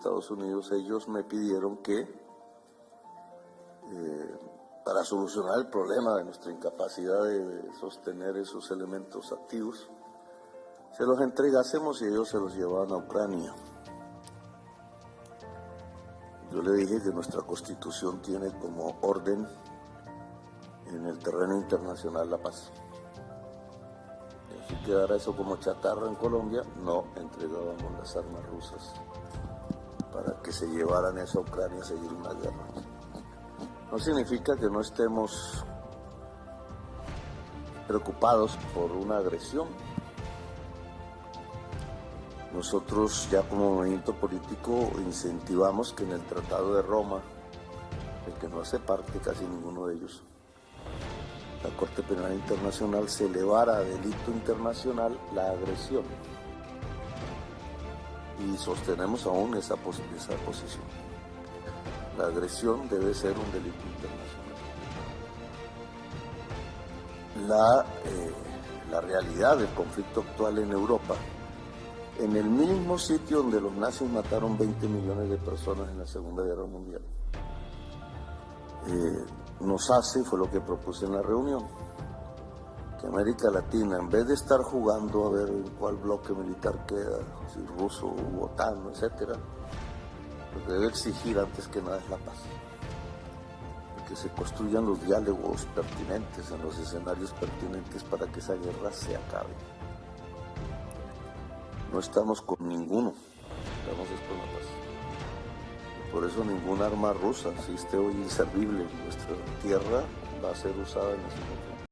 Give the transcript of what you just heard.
Estados Unidos, ellos me pidieron que eh, para solucionar el problema de nuestra incapacidad de sostener esos elementos activos, se los entregásemos y ellos se los llevaban a Ucrania. Yo le dije que nuestra constitución tiene como orden en el terreno internacional la paz. Si quedara eso como chatarra en Colombia, no entregábamos las armas rusas para que se llevaran eso a Ucrania a seguir una guerra. No significa que no estemos preocupados por una agresión. Nosotros ya como movimiento político incentivamos que en el Tratado de Roma, el que no hace parte casi ninguno de ellos, la Corte Penal Internacional se elevara a delito internacional la agresión. Y sostenemos aún esa, esa posición. La agresión debe ser un delito internacional. La, eh, la realidad del conflicto actual en Europa, en el mismo sitio donde los nazis mataron 20 millones de personas en la Segunda Guerra Mundial, eh, nos hace, fue lo que propuse en la reunión, que América Latina, en vez de estar jugando a ver en cuál bloque militar queda, si ruso u OTAN, etc., que debe exigir antes que nada es la paz. Que se construyan los diálogos pertinentes en los escenarios pertinentes para que esa guerra se acabe. No estamos con ninguno, estamos con la paz. Por eso ninguna arma rusa existe hoy inservible. Nuestra tierra va a ser usada en ese momento.